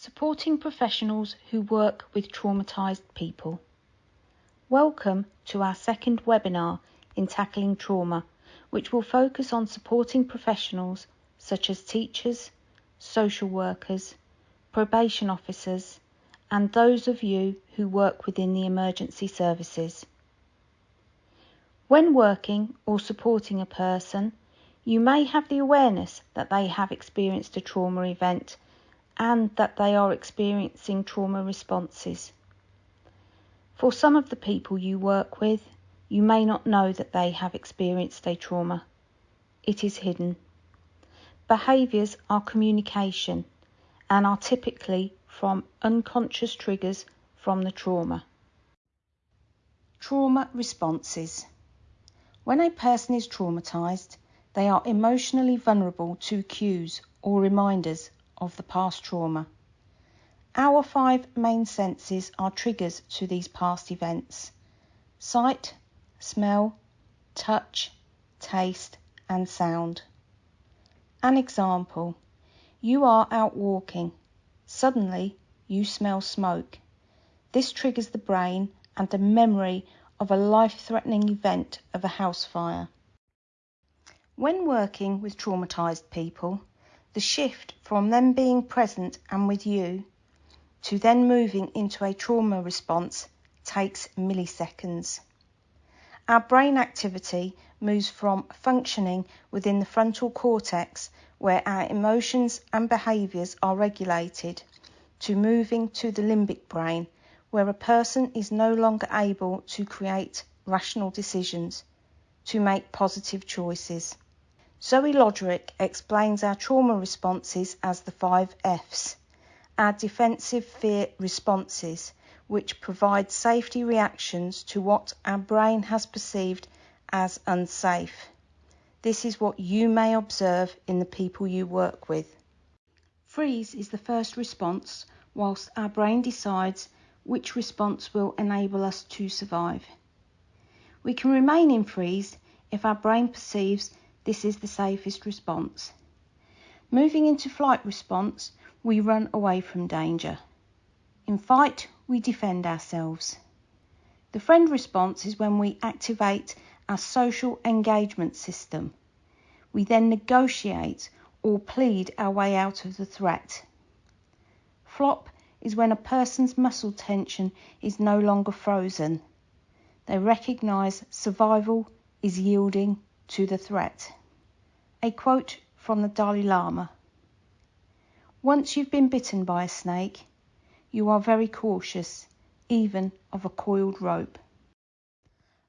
supporting professionals who work with traumatised people. Welcome to our second webinar in Tackling Trauma, which will focus on supporting professionals such as teachers, social workers, probation officers, and those of you who work within the emergency services. When working or supporting a person, you may have the awareness that they have experienced a trauma event and that they are experiencing trauma responses. For some of the people you work with, you may not know that they have experienced a trauma. It is hidden. Behaviours are communication and are typically from unconscious triggers from the trauma. Trauma responses. When a person is traumatised, they are emotionally vulnerable to cues or reminders of the past trauma. Our five main senses are triggers to these past events sight, smell, touch, taste, and sound. An example you are out walking. Suddenly, you smell smoke. This triggers the brain and the memory of a life threatening event of a house fire. When working with traumatised people, the shift from them being present and with you to then moving into a trauma response takes milliseconds. Our brain activity moves from functioning within the frontal cortex, where our emotions and behaviours are regulated, to moving to the limbic brain, where a person is no longer able to create rational decisions, to make positive choices. Zoe Lodrick explains our trauma responses as the five F's, our defensive fear responses, which provide safety reactions to what our brain has perceived as unsafe. This is what you may observe in the people you work with. Freeze is the first response, whilst our brain decides which response will enable us to survive. We can remain in freeze if our brain perceives this is the safest response. Moving into flight response, we run away from danger. In fight, we defend ourselves. The friend response is when we activate our social engagement system. We then negotiate or plead our way out of the threat. Flop is when a person's muscle tension is no longer frozen. They recognise survival is yielding to the threat. A quote from the Dalai Lama Once you've been bitten by a snake, you are very cautious, even of a coiled rope.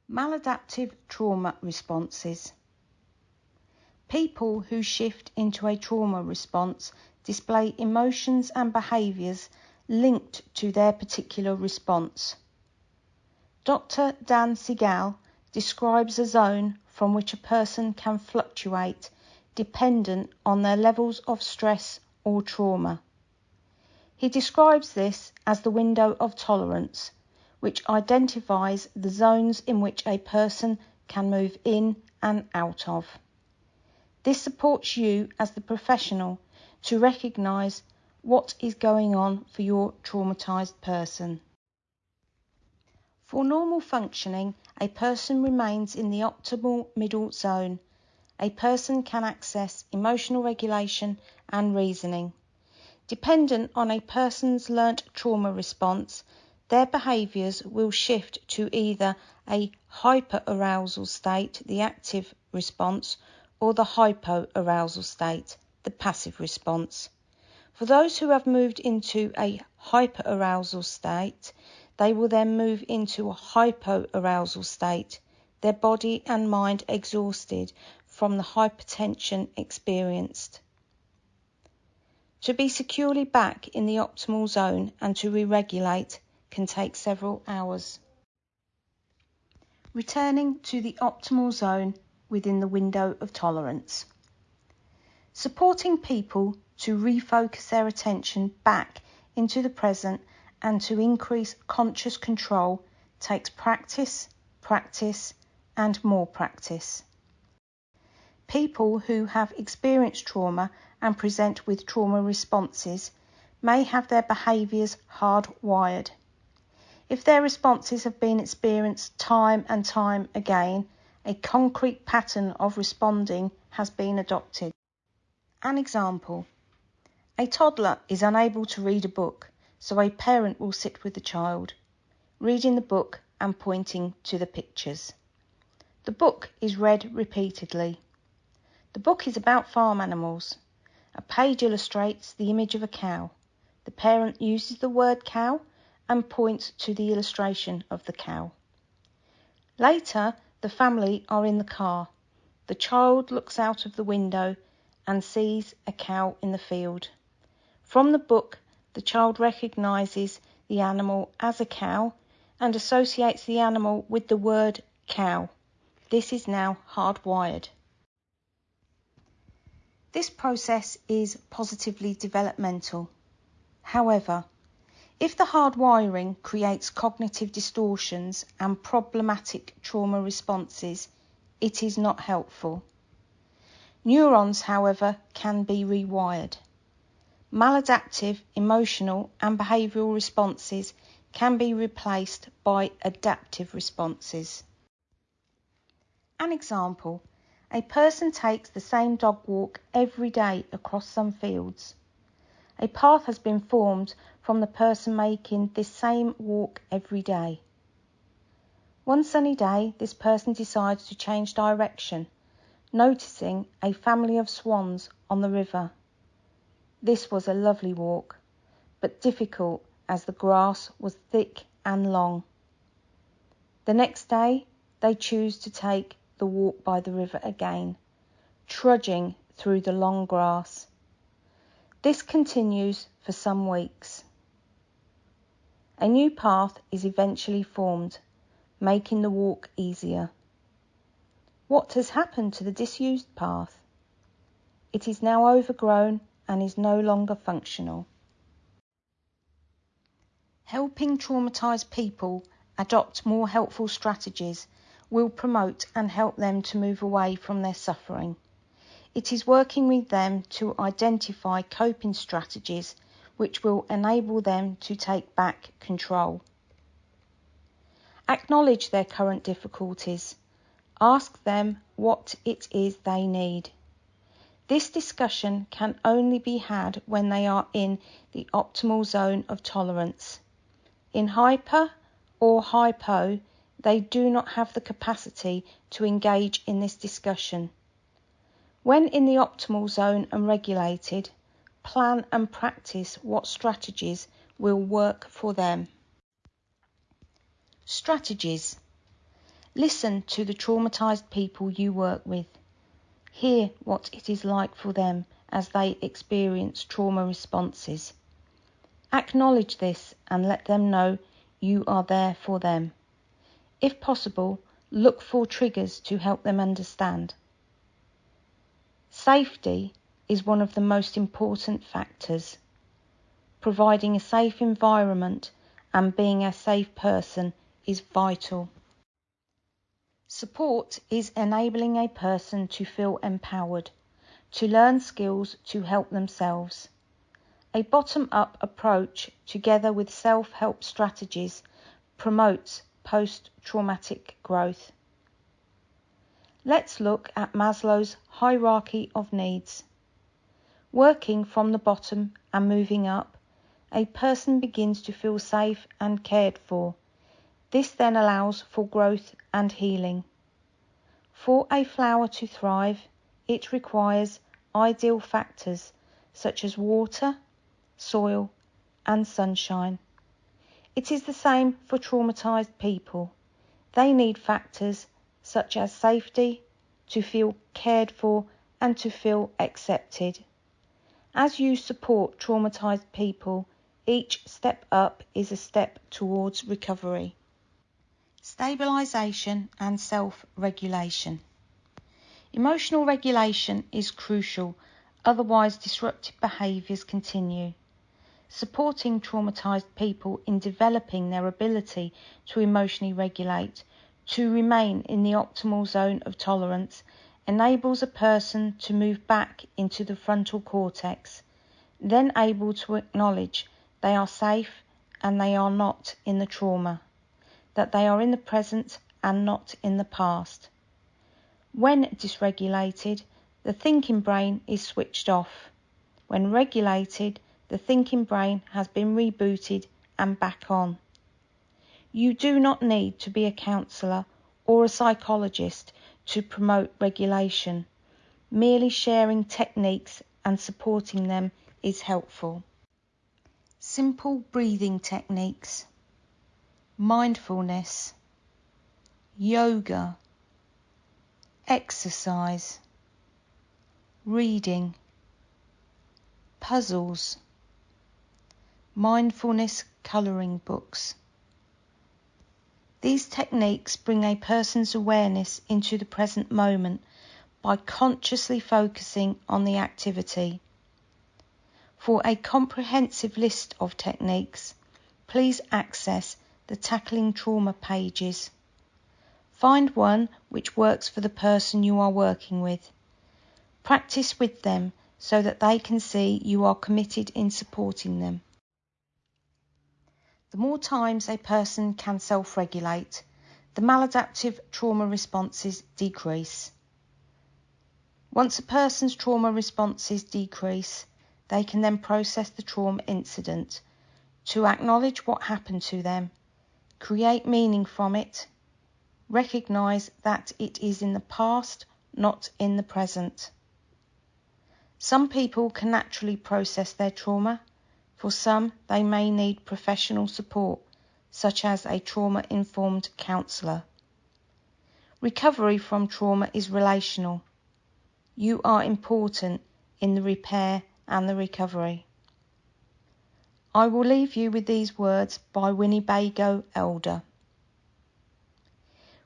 Maladaptive trauma responses. People who shift into a trauma response display emotions and behaviours linked to their particular response. Dr. Dan Siegel describes a zone from which a person can fluctuate dependent on their levels of stress or trauma. He describes this as the window of tolerance, which identifies the zones in which a person can move in and out of. This supports you as the professional to recognise what is going on for your traumatised person. For normal functioning, a person remains in the optimal middle zone a person can access emotional regulation and reasoning. Dependent on a person's learnt trauma response, their behaviours will shift to either a hyperarousal state, the active response, or the hypoarousal state, the passive response. For those who have moved into a hyperarousal state, they will then move into a hypoarousal state, their body and mind exhausted from the hypertension experienced. To be securely back in the optimal zone and to re regulate can take several hours. Returning to the optimal zone within the window of tolerance. Supporting people to refocus their attention back into the present and to increase conscious control takes practice, practice, and more practice. People who have experienced trauma and present with trauma responses may have their behaviours hardwired. If their responses have been experienced time and time again, a concrete pattern of responding has been adopted. An example A toddler is unable to read a book, so a parent will sit with the child, reading the book and pointing to the pictures. The book is read repeatedly. The book is about farm animals. A page illustrates the image of a cow. The parent uses the word cow and points to the illustration of the cow. Later, the family are in the car. The child looks out of the window and sees a cow in the field. From the book, the child recognizes the animal as a cow and associates the animal with the word cow. This is now hardwired. This process is positively developmental. However, if the hardwiring creates cognitive distortions and problematic trauma responses, it is not helpful. Neurons, however, can be rewired. Maladaptive emotional and behavioural responses can be replaced by adaptive responses. An example a person takes the same dog walk every day across some fields. A path has been formed from the person making this same walk every day. One sunny day, this person decides to change direction, noticing a family of swans on the river. This was a lovely walk, but difficult as the grass was thick and long. The next day, they choose to take the walk by the river again, trudging through the long grass. This continues for some weeks. A new path is eventually formed, making the walk easier. What has happened to the disused path? It is now overgrown and is no longer functional. Helping traumatised people adopt more helpful strategies will promote and help them to move away from their suffering. It is working with them to identify coping strategies which will enable them to take back control. Acknowledge their current difficulties. Ask them what it is they need. This discussion can only be had when they are in the optimal zone of tolerance. In hyper or hypo, they do not have the capacity to engage in this discussion. When in the optimal zone and regulated, plan and practice what strategies will work for them. Strategies Listen to the traumatized people you work with. Hear what it is like for them as they experience trauma responses. Acknowledge this and let them know you are there for them. If possible, look for triggers to help them understand. Safety is one of the most important factors. Providing a safe environment and being a safe person is vital. Support is enabling a person to feel empowered, to learn skills to help themselves. A bottom up approach, together with self help strategies, promotes post traumatic growth. Let's look at Maslow's hierarchy of needs. Working from the bottom and moving up, a person begins to feel safe and cared for. This then allows for growth and healing. For a flower to thrive, it requires ideal factors such as water, soil, and sunshine. It is the same for traumatized people. They need factors such as safety, to feel cared for, and to feel accepted. As you support traumatized people, each step up is a step towards recovery. Stabilization and self regulation. Emotional regulation is crucial, otherwise, disruptive behaviours continue. Supporting traumatized people in developing their ability to emotionally regulate, to remain in the optimal zone of tolerance, enables a person to move back into the frontal cortex, then able to acknowledge they are safe and they are not in the trauma, that they are in the present and not in the past. When dysregulated, the thinking brain is switched off. When regulated, the thinking brain has been rebooted and back on. You do not need to be a counsellor or a psychologist to promote regulation. Merely sharing techniques and supporting them is helpful. Simple breathing techniques, mindfulness, yoga, exercise, reading, puzzles, mindfulness colouring books. These techniques bring a person's awareness into the present moment by consciously focusing on the activity. For a comprehensive list of techniques, please access the Tackling Trauma pages. Find one which works for the person you are working with. Practice with them so that they can see you are committed in supporting them. The more times a person can self regulate, the maladaptive trauma responses decrease. Once a person's trauma responses decrease, they can then process the trauma incident to acknowledge what happened to them, create meaning from it, recognise that it is in the past, not in the present. Some people can naturally process their trauma for some, they may need professional support, such as a trauma informed counsellor. Recovery from trauma is relational. You are important in the repair and the recovery. I will leave you with these words by Winnebago Elder.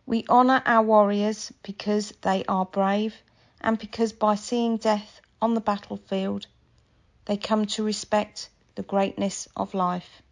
We honour our warriors because they are brave and because by seeing death on the battlefield, they come to respect the greatness of life.